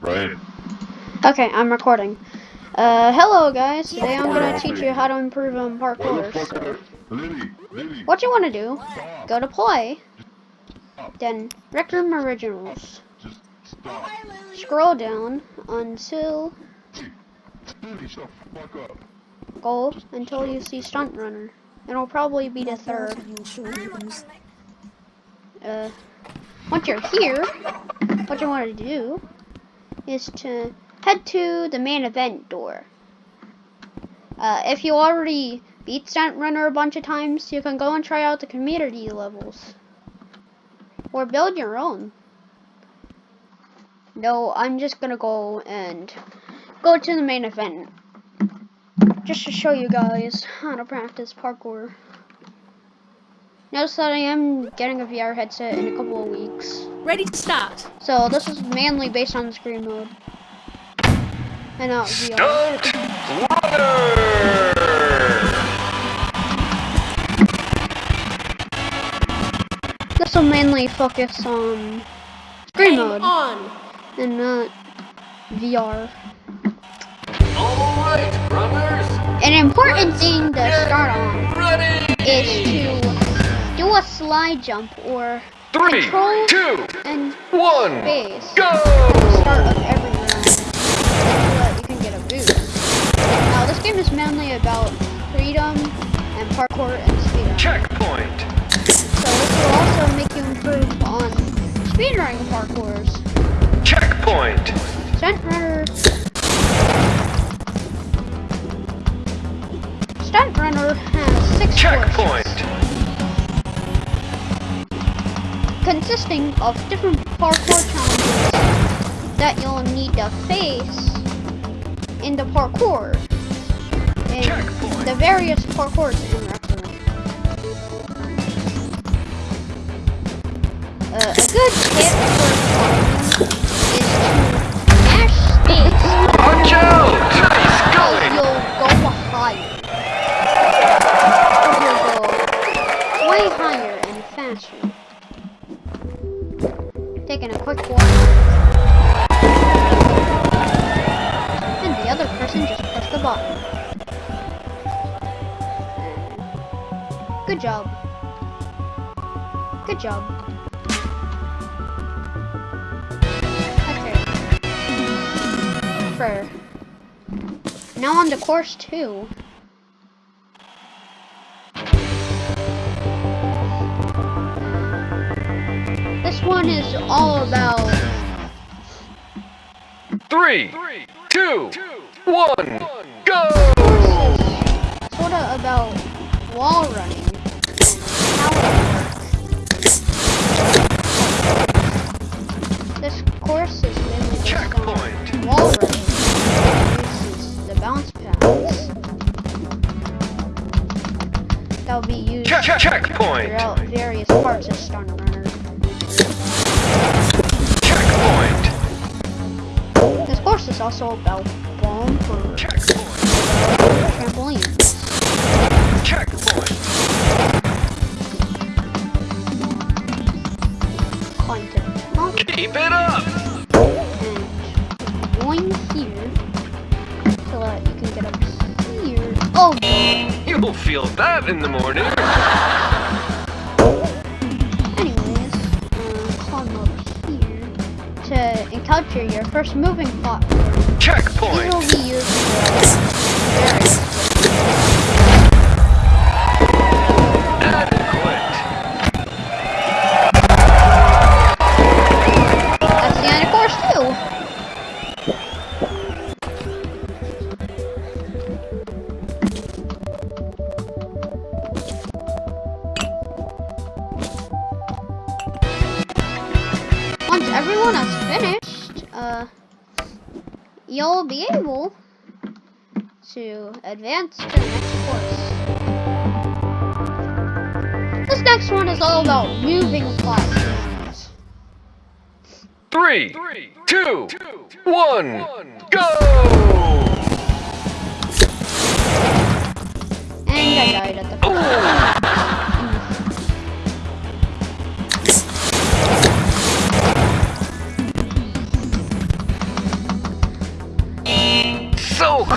Right. Okay, I'm recording. Uh, hello guys. Today I'm gonna teach you how to improve on parkour. So, Lily, Lily. what you want to do? Stop. Go to play, then Rec Room Originals. Just stop. Scroll down until Lily, shut the fuck up. go until you see Stunt Runner. It'll probably be the third. Uh, once you're here, what you want to do is to head to the main event door. Uh, if you already beat Stunt Runner a bunch of times, you can go and try out the community levels. Or build your own. No, I'm just gonna go and go to the main event. Just to show you guys how to practice parkour. Notice that I am getting a VR headset in a couple of weeks. Ready to start. So this is mainly based on screen mode. And not VR. Stunt Runner! This will mainly focus on screen Game mode on. and not VR. Alright, runners, An important thing to start on ready! is to do a slide jump or Three, control two, and one, space. go! start of every round you can get a boost. Now this game is mainly about freedom and parkour and speedrun. Checkpoint! So this will also make you improve on speedrunning parkours. Checkpoint! Stunt consisting of different parkour challenges that you'll need to face in the parkour in Checkpoint. the various parkours in Rec Room. Uh, a good tip for is to mash space Watch out! Going! you'll go higher. You'll go way higher and faster. Good job. Good job. Okay. Prayer. Now on to course two. This one is all about Three, two, one, go! sort of about wall running bounce pads that will be used Check, check, checkpoint! throughout various parts of Stunt Runner. Checkpoint! This course is also about bumper Checkpoint! trampolines. Checkpoint! Climb to Keep it up! You'll feel that in the morning. anyways, uh, climb up here to encounter your first moving platform. These will Checkpoint! be to advance to the next course. This next one is all about moving platforms. Three, two, one, go! And I died at the oh!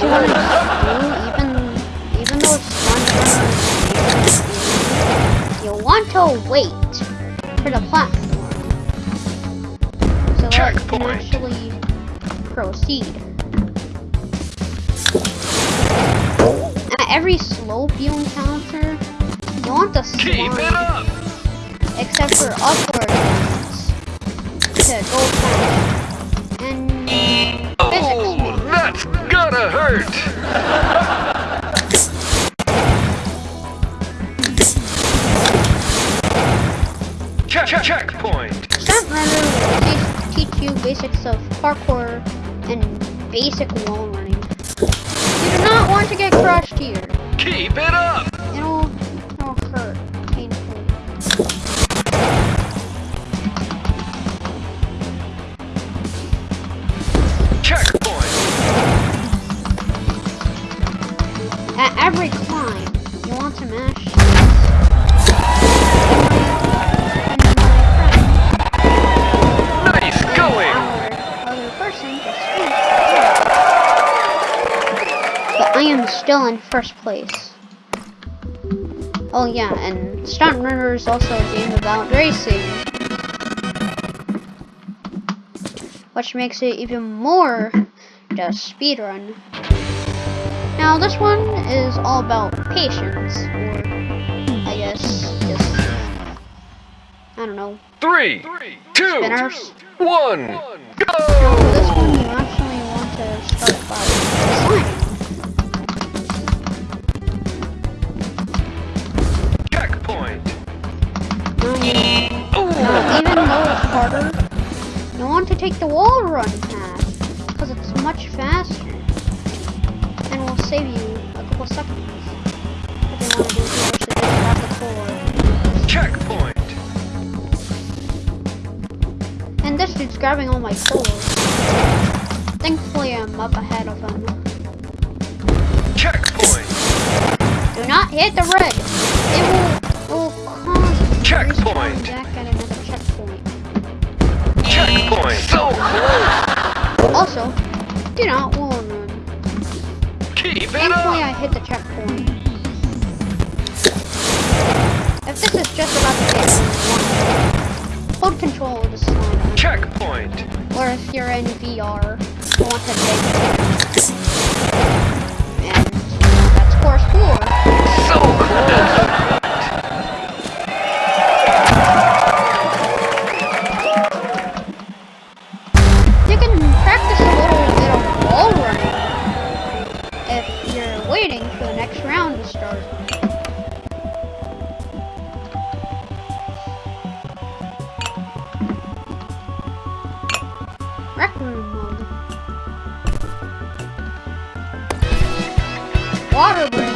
What you want to do, even even though it's fun, you want to wait for the platform so that you can actually proceed. At every slope you encounter, you want to Keep it slide, up! except for upward ones, to go fast. And hurt! Check, check, checkpoint! Stunt Runner will teach, teach you basics of parkour and basic wall running. You do not want to get crushed here. Keep it up! Still in first place. Oh yeah, and Stunt Runner is also a game about racing. Which makes it even more the speed run. Now this one is all about patience, or I guess just I don't know. Three, two, Spinners. one, Now for this go! one take the wall run path because it's much faster and will save you a couple seconds. Want to do here, so just grab the core. Checkpoint! And this dude's grabbing all my cores. Thankfully, I'm up ahead of him. Checkpoint! Do not hit the red. It will, it will cause Checkpoint. Close! Also, do not wall run. Keep it Thankfully, I hit the checkpoint. If this is just about to one, hold control of the slide. Checkpoint! Or if you're in VR, you want to take And that's course four. So close! Water break.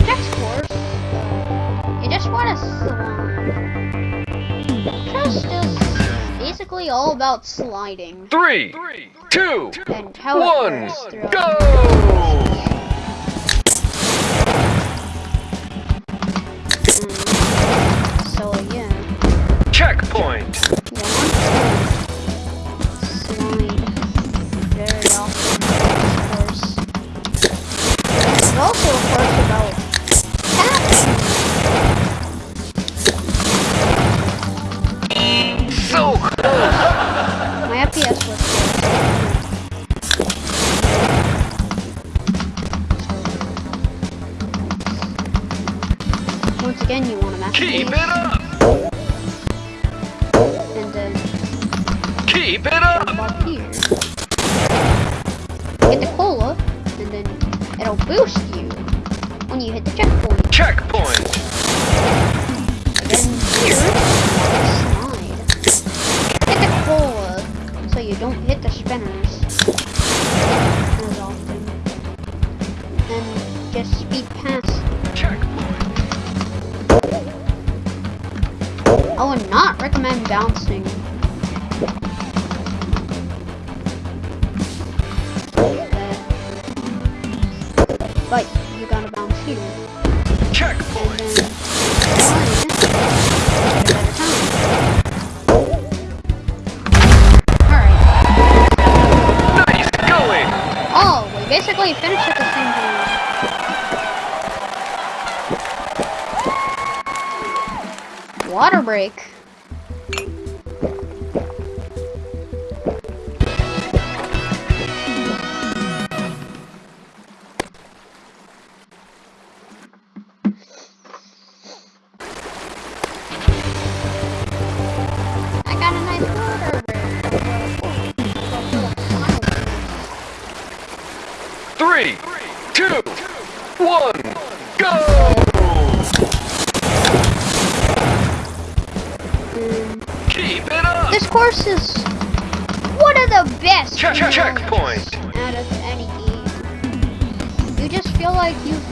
Next course, you just want to slide. Trust is basically all about sliding Three, two, and one, works throughout. go! Again, you want to mash Keep these, it up! bouncing. But you gotta bounce here. Check. Alright. Nice going. Oh, we basically finished at the same time. water break. This course is one of the best Check- check- ones checkpoint. out of any game. You just feel like you've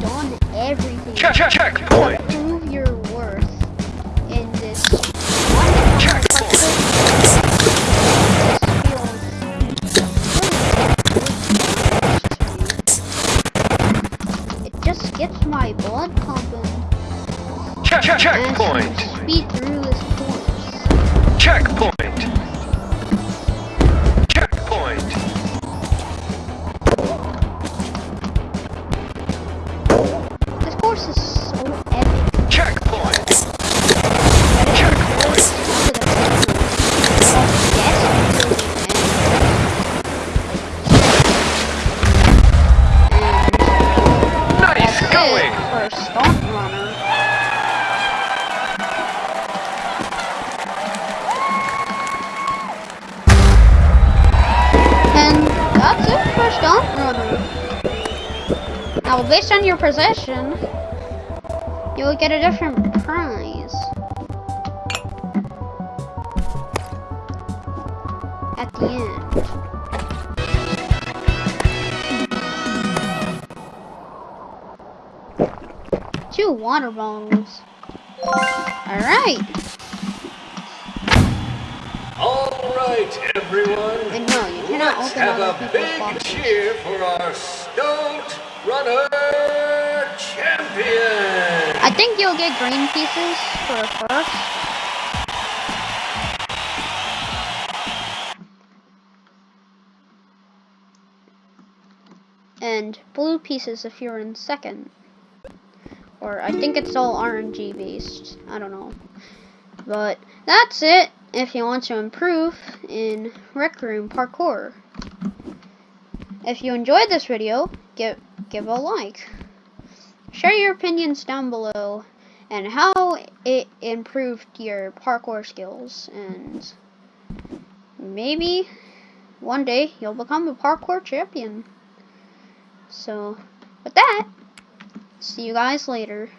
done everything Check, check, to checkpoint! prove your worth in this wonderful Checkpoint. It just gets my blood pumping Check, check, and checkpoint! speed through this course. Checkpoint! Checkpoint! Based on your possession, you will get a different prize. At the end. Two water bottles. Alright. All right, everyone. And no, you cannot Let's open have a big cheer for our Runner champion. I think you'll get green pieces for first. And blue pieces if you're in second. Or I think it's all RNG based. I don't know. But that's it if you want to improve in Rec Room Parkour. If you enjoyed this video, give give a like. Share your opinions down below and how it improved your parkour skills and maybe one day you'll become a parkour champion. So, with that, see you guys later.